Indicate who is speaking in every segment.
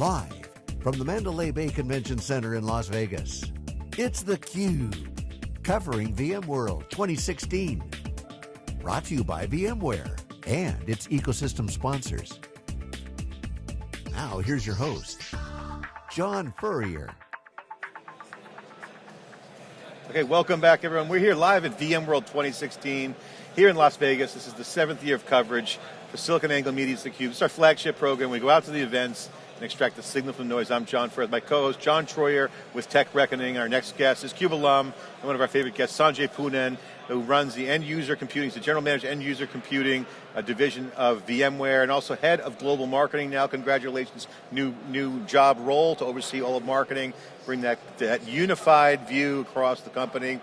Speaker 1: Live from the Mandalay Bay Convention Center in Las Vegas, it's theCUBE, covering VMworld 2016. Brought to you by VMware and its ecosystem sponsors. Now here's your host, John Furrier.
Speaker 2: Okay, welcome back everyone. We're here live at VMworld 2016 here in Las Vegas. This is the seventh year of coverage for SiliconANGLE Media's theCUBE. It's our flagship program. We go out to the events and extract the signal from the noise. I'm John Furrier, my co-host John Troyer with Tech Reckoning. Our next guest is CUBE alum and one of our favorite guests, Sanjay Poonen, who runs the end user computing, he's the general manager end user computing, a division of VMware, and also head of global marketing now. Congratulations, new, new job role to oversee all of marketing, bring that, that unified view across the company.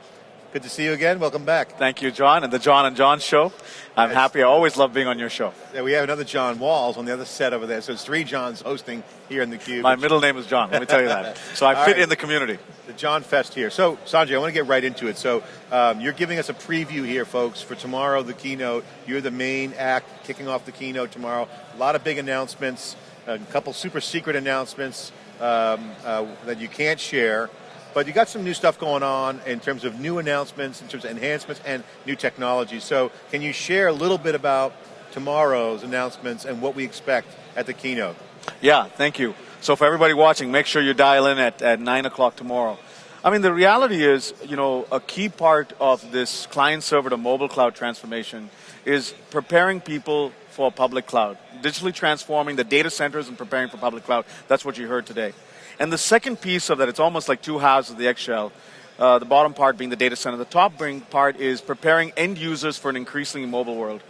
Speaker 2: Good to see you again. Welcome back.
Speaker 3: Thank you, John, and the John and John show. I'm yes. happy. I always love being on your show.
Speaker 2: Yeah, we have another John Walls on the other set over there. So it's three Johns hosting here in the Cube.
Speaker 3: My middle name is John. Let me tell you that. So I fit right. in the community.
Speaker 2: The John Fest here. So Sanjay, I want to get right into it. So um, you're giving us a preview here, folks, for tomorrow, the keynote. You're the main act kicking off the keynote tomorrow. A lot of big announcements, a couple super secret announcements um, uh, that you can't share. But you got some new stuff going on in terms of new announcements, in terms of enhancements and new technology. So can you share a little bit about tomorrow's announcements and what we expect at the keynote?
Speaker 3: Yeah, thank you. So for everybody watching, make sure you dial in at, at 9 o'clock tomorrow. I mean, the reality is, you know, a key part of this client server to mobile cloud transformation is preparing people for public cloud, digitally transforming the data centers and preparing for public cloud. That's what you heard today. And the second piece of that, it's almost like two halves of the eggshell. Uh, the bottom part being the data center. The top part is preparing end users for an increasingly mobile world.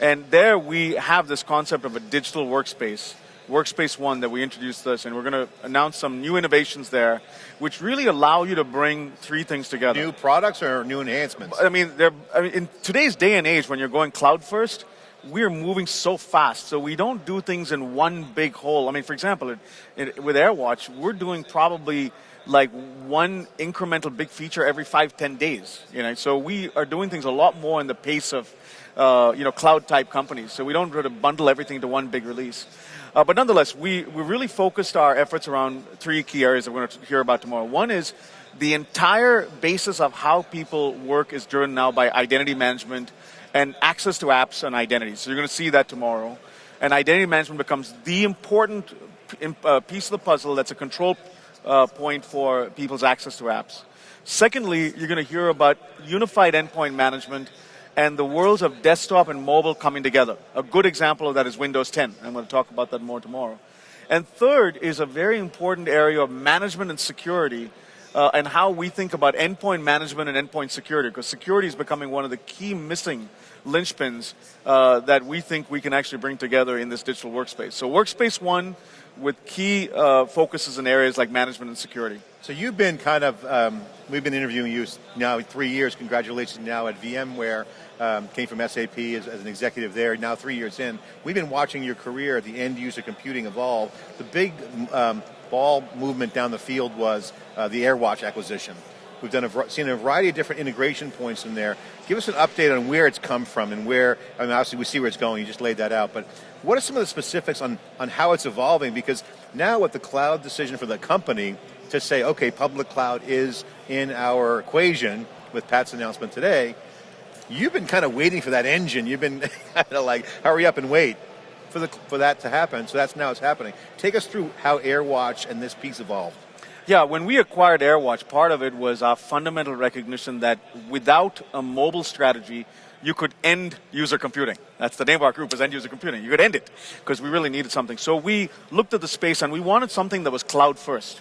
Speaker 3: And there we have this concept of a digital workspace, Workspace ONE that we introduced this, and we're going to announce some new innovations there, which really allow you to bring three things together.
Speaker 2: New products or new enhancements?
Speaker 3: I mean, I mean in today's day and age, when you're going cloud first, we're moving so fast, so we don't do things in one big hole. I mean, for example, it, it, with AirWatch, we're doing probably like one incremental big feature every five, ten days. You know, so we are doing things a lot more in the pace of, uh, you know, cloud type companies. So we don't really bundle everything to one big release. Uh, but nonetheless, we, we really focused our efforts around three key areas that we're going to hear about tomorrow. One is the entire basis of how people work is driven now by identity management and access to apps and identities. So you're going to see that tomorrow. And identity management becomes the important uh, piece of the puzzle that's a control uh, point for people's access to apps. Secondly, you're going to hear about unified endpoint management and the worlds of desktop and mobile coming together. A good example of that is Windows 10. I'm going to talk about that more tomorrow. And third is a very important area of management and security uh, and how we think about endpoint management and endpoint security, because security is becoming one of the key missing linchpins uh, that we think we can actually bring together in this digital workspace. So Workspace ONE with key uh, focuses in areas like management and security.
Speaker 2: So you've been kind of, um, we've been interviewing you now three years, congratulations now at VMware, um, came from SAP as, as, an executive there, now three years in. We've been watching your career, the end user computing evolve. The big um, ball movement down the field was uh, the AirWatch acquisition. We've done a, seen a variety of different integration points in there. Give us an update on where it's come from and where, I mean obviously we see where it's going, you just laid that out, but what are some of the specifics on, on how it's evolving? Because now with the cloud decision for the company to say, okay, public cloud is in our equation with Pat's announcement today, you've been kind of waiting for that engine. You've been kind of like, hurry up and wait for, the, for that to happen. So that's now it's happening. Take us through how AirWatch and this piece evolved.
Speaker 3: Yeah, when we acquired AirWatch, part of it was our fundamental recognition that without a mobile strategy, you could end user computing. That's the name of our group is end user computing. You could end it because we really needed something. So we looked at the space and we wanted something that was cloud first.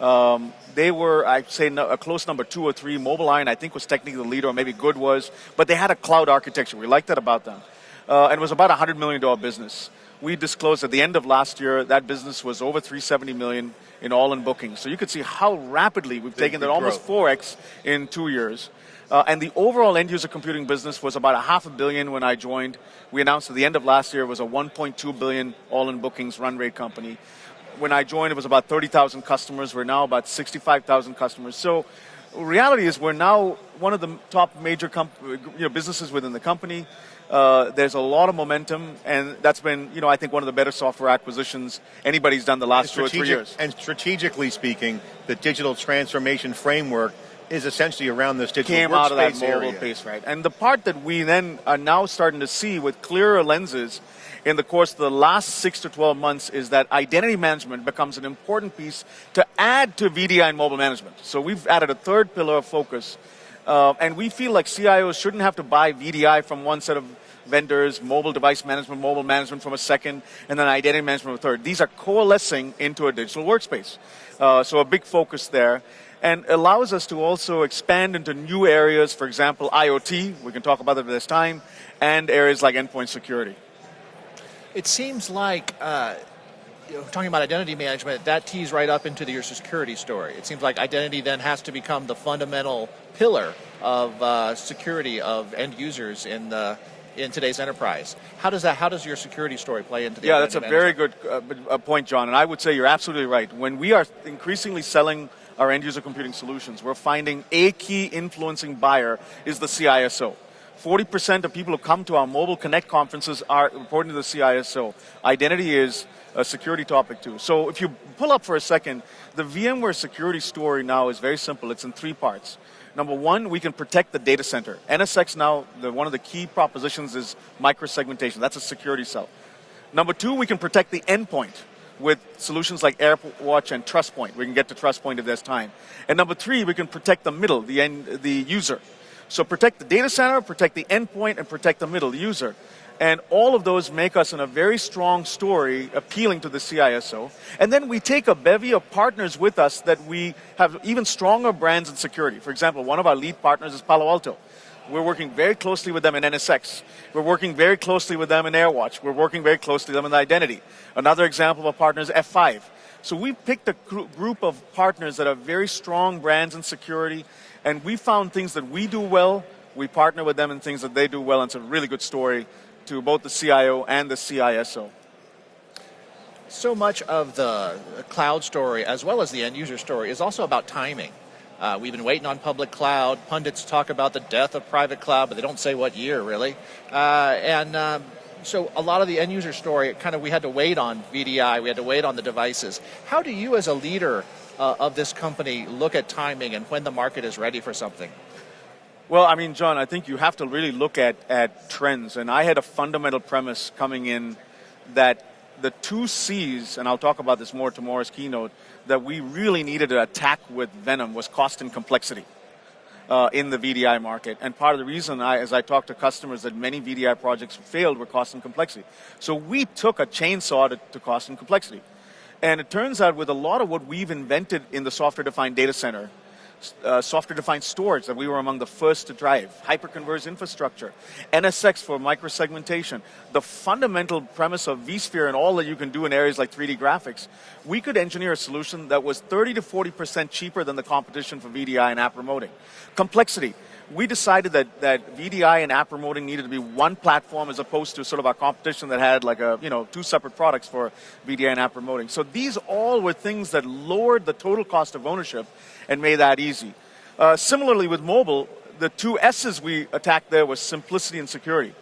Speaker 3: Um, they were, I'd say, a close number two or three. MobileIron, I think, was technically the leader, or maybe Good was, but they had a cloud architecture. We liked that about them. Uh, and it was about a $100 million business. We disclosed at the end of last year that business was over 370 million in all-in bookings. So you could see how rapidly we've taken that almost 4x in two years. Uh, and the overall end-user computing business was about a half a billion when I joined. We announced at the end of last year it was a 1.2 billion all-in bookings run rate company. When I joined, it was about 30,000 customers. We're now about 65,000 customers. So reality is we're now one of the top major you know, businesses within the company. Uh, there's a lot of momentum, and that's been, you know, I think one of the better software acquisitions anybody's done the last two or three years.
Speaker 2: And strategically speaking, the digital transformation framework is essentially around this digital
Speaker 3: came out of that mobile area. piece, right? And the part that we then are now starting to see with clearer lenses in the course of the last six to 12 months is that identity management becomes an important piece to add to VDI and mobile management. So we've added a third pillar of focus. Uh, and we feel like CIOs shouldn't have to buy VDI from one set of vendors, mobile device management, mobile management from a second, and then identity management from a third. These are coalescing into a digital workspace. Uh, so a big focus there and allows us to also expand into new areas, for example, IoT, we can talk about that at this time, and areas like endpoint security.
Speaker 4: It seems like, uh, you know, talking about identity management, that tees right up into the, your security story. It seems like identity then has to become the fundamental pillar of uh, security of end users in the in today's enterprise. How does that? How does your security story play into the?
Speaker 3: Yeah, that's a very good uh, point, John. And I would say you're absolutely right. When we are increasingly selling our end user computing solutions, we're finding a key influencing buyer is the CISO. 40% of people who come to our Mobile Connect conferences are reporting to the CISO. Identity is a security topic too. So if you pull up for a second, the VMware security story now is very simple. It's in three parts. Number one, we can protect the data center. NSX now, the, one of the key propositions is microsegmentation. That's a security cell. Number two, we can protect the endpoint with solutions like AirWatch and TrustPoint. We can get to TrustPoint if there's time. And number three, we can protect the middle, the end, the user. So protect the data center, protect the endpoint, and protect the middle, user. And all of those make us in a very strong story appealing to the CISO. And then we take a bevy of partners with us that we have even stronger brands in security. For example, one of our lead partners is Palo Alto. We're working very closely with them in NSX. We're working very closely with them in AirWatch. We're working very closely with them in identity. Another example of a partner is F5. So we've picked a group of partners that are very strong brands in security, and we found things that we do well. We partner with them in things that they do well, and it's a really good story to both the CIO and the CISO.
Speaker 4: So much of the cloud story, as well as the end user story, is also about timing. Uh, we've been waiting on public cloud. Pundits talk about the death of private cloud, but they don't say what year, really. Uh, and um, so a lot of the end user story, kind of we had to wait on VDI, we had to wait on the devices. How do you as a leader uh, of this company look at timing and when the market is ready for something?
Speaker 3: Well, I mean, John, I think you have to really look at, at trends. And I had a fundamental premise coming in that the two C's, and I'll talk about this more tomorrow's keynote, that we really needed to attack with Venom was cost and complexity. Uh, in the VDI market. And part of the reason, I, as I talked to customers, that many VDI projects failed were cost and complexity. So we took a chainsaw to, to cost and complexity. And it turns out with a lot of what we've invented in the software-defined data center, uh, software-defined storage that we were among the first to drive, hyperconverged infrastructure, NSX for microsegmentation, the fundamental premise of vSphere and all that you can do in areas like 3D graphics, we could engineer a solution that was 30 to 40% cheaper than the competition for VDI and app remoting. Complexity, we decided that, that VDI and app remoting needed to be one platform as opposed to sort of our competition that had like a, you know, two separate products for VDI and app remoting. So these all were things that lowered the total cost of ownership and made that easy. Uh, similarly with mobile, the two S's we attacked there was simplicity and security.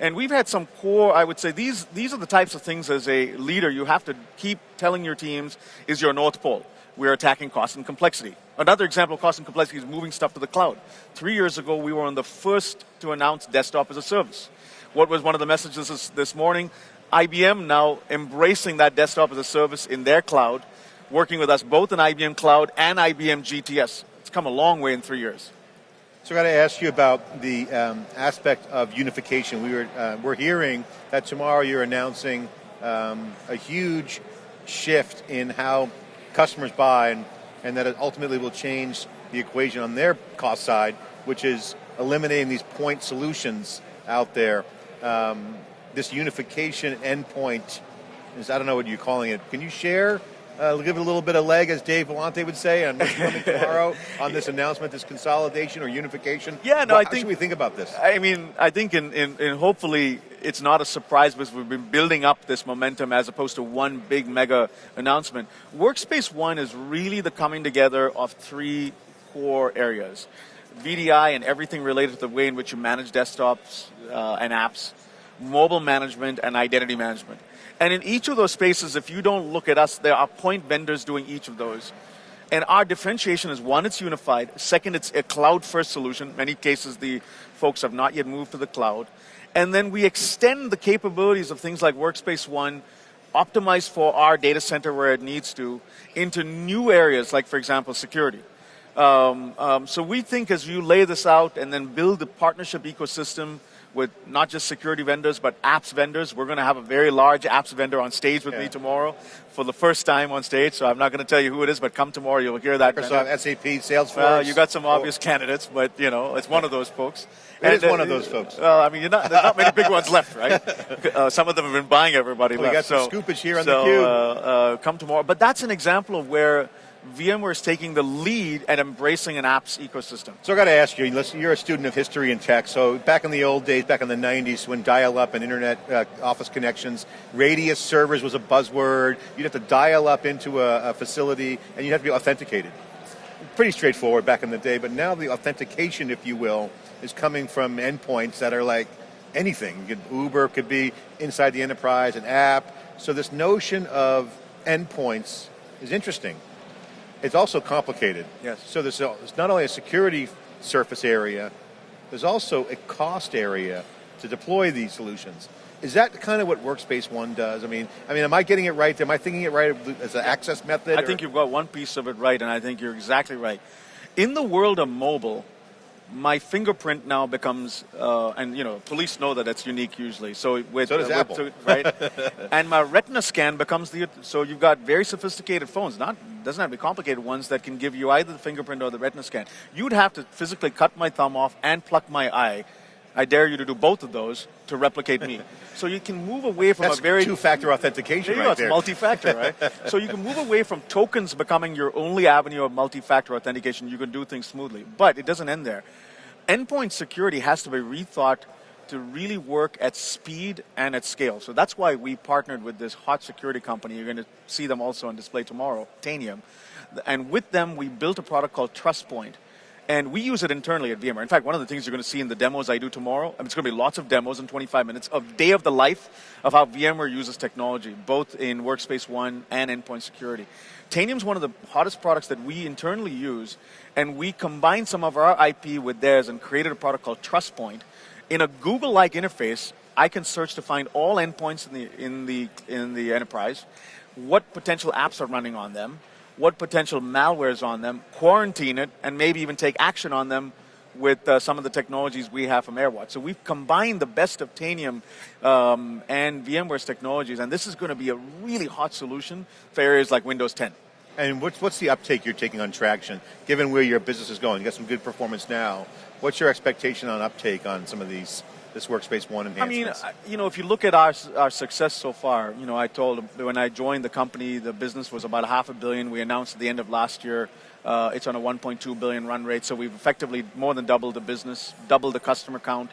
Speaker 3: And we've had some core, I would say, these, these are the types of things as a leader you have to keep telling your teams is your North Pole. We're attacking cost and complexity. Another example of cost and complexity is moving stuff to the cloud. Three years ago, we were on the first to announce desktop as a service. What was one of the messages this, this morning? IBM now embracing that desktop as a service in their cloud, working with us both in IBM Cloud and IBM GTS. It's come a long way in three years.
Speaker 2: So I got to ask you about the um, aspect of unification. We were, uh, we're hearing that tomorrow you're announcing um, a huge shift in how customers buy and, and that it ultimately will change the equation on their cost side, which is eliminating these point solutions out there. Um, this unification endpoint is, I don't know what you're calling it. Can you share uh, give it a little bit of leg, as Dave Vellante would say, on what's coming tomorrow on this announcement, this consolidation or unification.
Speaker 3: Yeah, no,
Speaker 2: what,
Speaker 3: I think
Speaker 2: we think about this.
Speaker 3: I mean, I think in, in, in, hopefully it's not a surprise because we've been building up this momentum as opposed to one big mega announcement. Workspace ONE is really the coming together of three core areas. VDI and everything related to the way in which you manage desktops uh, and apps, mobile management, and identity management. And in each of those spaces, if you don't look at us, there are point vendors doing each of those. And our differentiation is one, it's unified. Second, it's a cloud first solution. Many cases, the folks have not yet moved to the cloud. And then we extend the capabilities of things like Workspace ONE, optimized for our data center where it needs to, into new areas, like, for example, security. Um, um, so we think as you lay this out and then build the partnership ecosystem with not just security vendors, but apps vendors. We're going to have a very large apps vendor on stage with yeah. me tomorrow for the first time on stage. So I'm not going to tell you who it is, but come tomorrow, you'll hear that.
Speaker 2: Microsoft, vendor. SAP, Salesforce.
Speaker 3: Well, you got some obvious oh. candidates, but you know, it's one of those folks.
Speaker 2: It and, is one uh, of those folks.
Speaker 3: Well, I mean, not, there's not many big ones left, right? Uh, some of them have been buying everybody
Speaker 2: well,
Speaker 3: left.
Speaker 2: We got some so, scoopage here on
Speaker 3: so,
Speaker 2: the cube.
Speaker 3: Uh, uh, come tomorrow. But that's an example of where VMware is taking the lead at embracing an apps ecosystem.
Speaker 2: So I got to ask you, you're a student of history and tech, so back in the old days, back in the 90s, when dial-up and internet uh, office connections, radius servers was a buzzword, you'd have to dial up into a, a facility, and you'd have to be authenticated. Pretty straightforward back in the day, but now the authentication, if you will, is coming from endpoints that are like anything. Could, Uber could be inside the enterprise, an app. So this notion of endpoints is interesting. It's also complicated.
Speaker 3: Yes.
Speaker 2: So there's, a, there's not only a security surface area, there's also a cost area to deploy these solutions. Is that kind of what Workspace ONE does? I mean, I mean, am I getting it right? Am I thinking it right as an access method?
Speaker 3: I or? think you've got one piece of it right, and I think you're exactly right. In the world of mobile, my fingerprint now becomes, uh, and you know, police know that it's unique usually. So
Speaker 2: with, so does uh, Apple,
Speaker 3: with, right? and my retina scan becomes the. So you've got very sophisticated phones, not doesn't have to be complicated ones that can give you either the fingerprint or the retina scan. You'd have to physically cut my thumb off and pluck my eye. I dare you to do both of those to replicate me. so you can move away from
Speaker 2: That's
Speaker 3: a very
Speaker 2: two-factor authentication
Speaker 3: there
Speaker 2: right
Speaker 3: there. multi-factor, right? so you can move away from tokens becoming your only avenue of multi-factor authentication. You can do things smoothly, but it doesn't end there endpoint security has to be rethought to really work at speed and at scale. So that's why we partnered with this hot security company. You're going to see them also on display tomorrow, Tanium. And with them, we built a product called TrustPoint. And we use it internally at VMware. In fact, one of the things you're going to see in the demos I do tomorrow, I mean, it's going to be lots of demos in 25 minutes of day of the life of how VMware uses technology, both in Workspace ONE and endpoint security. Tanium is one of the hottest products that we internally use, and we combined some of our IP with theirs and created a product called TrustPoint. In a Google-like interface, I can search to find all endpoints in the, in, the, in the enterprise, what potential apps are running on them, what potential malware is on them, quarantine it, and maybe even take action on them with uh, some of the technologies we have from AirWatch. So we've combined the best of Tanium um, and VMware's technologies, and this is going to be a really hot solution for areas like Windows 10.
Speaker 2: And what's, what's the uptake you're taking on traction, given where your business is going? You got some good performance now. What's your expectation on uptake on some of these this Workspace ONE enhancements?
Speaker 3: I mean, you know, if you look at our, our success so far, you know, I told when I joined the company, the business was about a half a billion. We announced at the end of last year uh, it's on a 1.2 billion run rate, so we've effectively more than doubled the business, doubled the customer count.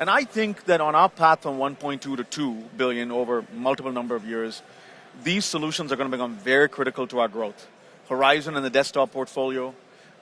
Speaker 3: And I think that on our path from 1.2 to 2 billion over multiple number of years, these solutions are going to become very critical to our growth. Horizon in the desktop portfolio,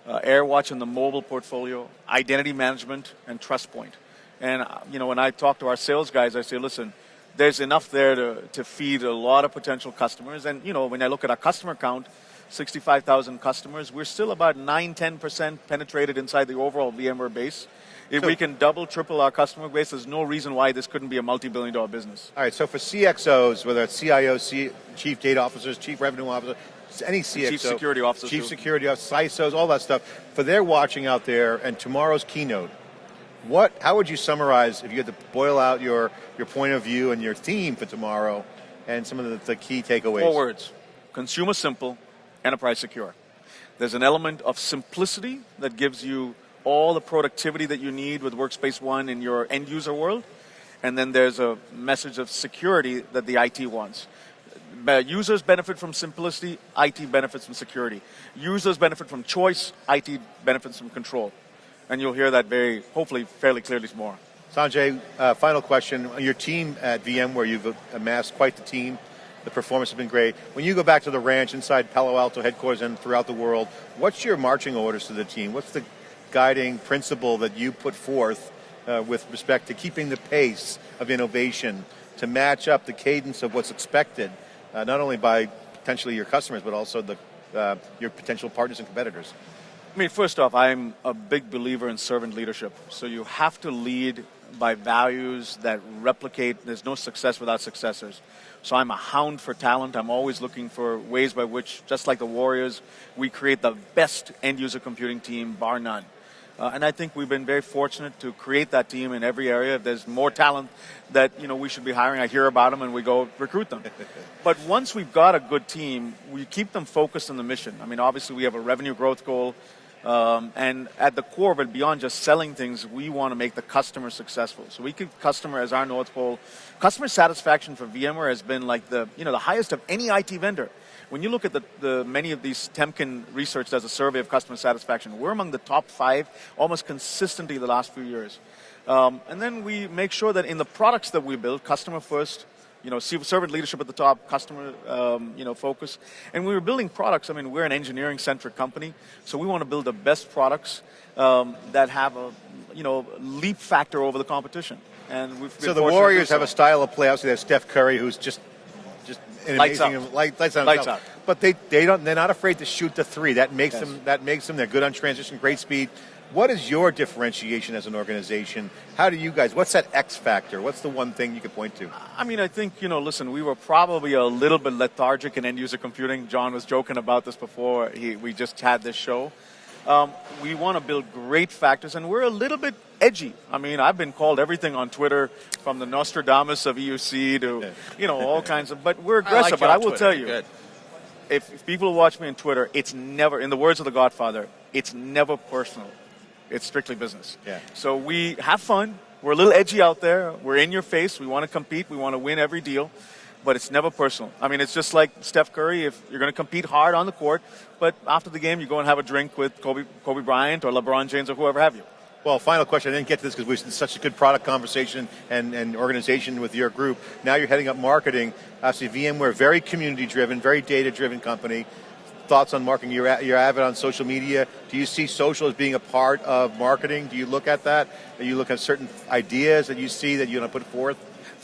Speaker 3: uh, AirWatch in the mobile portfolio, identity management, and TrustPoint. And uh, you know, when I talk to our sales guys, I say, listen, there's enough there to, to feed a lot of potential customers. And you know, when I look at our customer count, 65,000 customers. We're still about 9 10% penetrated inside the overall VMware base. If so, we can double, triple our customer base, there's no reason why this couldn't be a multi billion dollar business.
Speaker 2: All right, so for CXOs, whether it's CIOs, C, Chief Data Officers, Chief Revenue Officers, any CXO,
Speaker 3: Chief Security Officers,
Speaker 2: Chief too. Security Officers, CISOs, all that stuff, for they're watching out there and tomorrow's keynote, what, how would you summarize, if you had to boil out your, your point of view and your theme for tomorrow and some of the, the key takeaways?
Speaker 3: Four words. Consumer simple, enterprise secure. There's an element of simplicity that gives you all the productivity that you need with Workspace ONE in your end user world. And then there's a message of security that the IT wants. Users benefit from simplicity, IT benefits from security. Users benefit from choice, IT benefits from control. And you'll hear that very, hopefully, fairly clearly tomorrow.
Speaker 2: Sanjay, uh, final question. Your team at VMware, you've amassed quite the team The performance has been great. When you go back to the ranch inside Palo Alto headquarters and throughout the world, what's your marching orders to the team? What's the guiding principle that you put forth uh, with respect to keeping the pace of innovation to match up the cadence of what's expected, uh, not only by potentially your customers, but also the, uh, your potential partners and competitors?
Speaker 3: I mean, first off, I'm a big believer in servant leadership. So you have to lead by values that replicate. There's no success without successors. So I'm a hound for talent. I'm always looking for ways by which, just like the Warriors, we create the best end user computing team, bar none. Uh, and I think we've been very fortunate to create that team in every area. If there's more talent that you know we should be hiring, I hear about them and we go recruit them. but once we've got a good team, we keep them focused on the mission. I mean, obviously we have a revenue growth goal. Um, and at the core of it, beyond just selling things, we want to make the customer successful. So we keep customer as our North Pole. Customer satisfaction for VMware has been like the, you know, the highest of any IT vendor. When you look at the, the many of these, Temkin research does a survey of customer satisfaction. We're among the top five almost consistently the last few years. Um, and then we make sure that in the products that we build, customer first, you know, servant leadership at the top, customer, um, you know, focus. And we were building products, I mean, we're an engineering-centric company, so we want to build the best products um, that have a, you know, leap factor over the competition. And we've
Speaker 2: so the Warriors have a style of play. Obviously, they have Steph Curry, who's just just
Speaker 3: an lights amazing
Speaker 2: out. Light, lights,
Speaker 3: out, lights out.
Speaker 2: But they they don't. They're not afraid to shoot the three. That makes yes. them. That makes them. They're good on transition, great speed. What is your differentiation as an organization? How do you guys, what's that X factor? What's the one thing you could point to?
Speaker 3: I mean, I think, you know, listen, we were probably a little bit lethargic in end user computing. John was joking about this before he, we just had this show. Um, we want to build great factors, and we're a little bit edgy. I mean, I've been called everything on Twitter, from the Nostradamus of EUC to, you know, all kinds of, but we're aggressive. I like but I will Twitter. tell you, if, if people watch me on Twitter, it's never, in the words of the Godfather, it's never personal. It's strictly business.
Speaker 2: Yeah.
Speaker 3: So we have fun. We're a little edgy out there. We're in your face. We want to compete. We want to win every deal. But it's never personal. I mean, it's just like Steph Curry. If you're going to compete hard on the court, but after the game, you go and have a drink with Kobe, Kobe Bryant or LeBron James or whoever have you.
Speaker 2: Well, final question. I didn't get to this because we had such a good product conversation and, and organization with your group. Now you're heading up marketing. Obviously, VMware, very community driven, very data driven company thoughts on marketing? You're, you're avid on social media. Do you see social as being a part of marketing? Do you look at that? Do you look at certain ideas that you see that you want to put forth?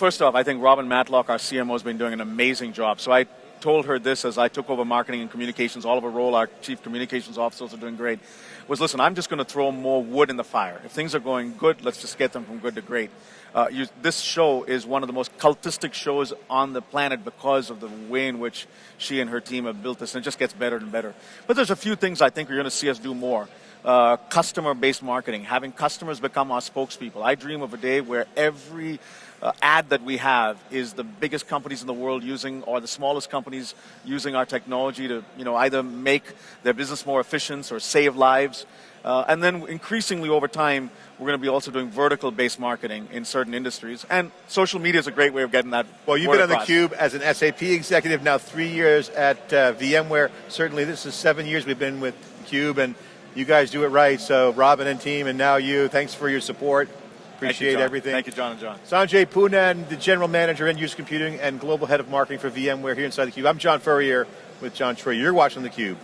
Speaker 3: First off, I think Robin Matlock, our CMO, has been doing an amazing job. So I told her this as I took over marketing and communications. Oliver Roll, our role our chief communications officers, are doing great. Was listen, I'm just going to throw more wood in the fire. If things are going good, let's just get them from good to great. Uh, you, this show is one of the most cultistic shows on the planet because of the way in which she and her team have built this, and it just gets better and better. But there's a few things I think you're going to see us do more. Uh, customer-based marketing, having customers become our spokespeople. I dream of a day where every uh, ad that we have is the biggest companies in the world using, or the smallest companies using our technology to, you know, either make their business more efficient or save lives. Uh, and then increasingly over time, we're going to be also doing vertical-based marketing in certain industries. And social media is a great way of getting that
Speaker 2: Well, you've been on the Cube as an SAP executive, now three years at uh, VMware. Certainly this is seven years we've been with Cube, and you guys do it right. So Robin and team, and now you, thanks for your support. Appreciate
Speaker 3: Thank
Speaker 2: everything.
Speaker 3: Thank you, John and John.
Speaker 2: Sanjay Poonen, the General Manager, End Use Computing, and Global Head of Marketing for VMware here inside the Cube. I'm John Furrier with John Troyer. You're watching the Cube.